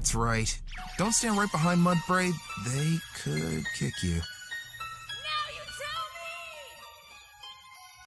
That's right. Don't stand right behind Mudbraid. They could kick you.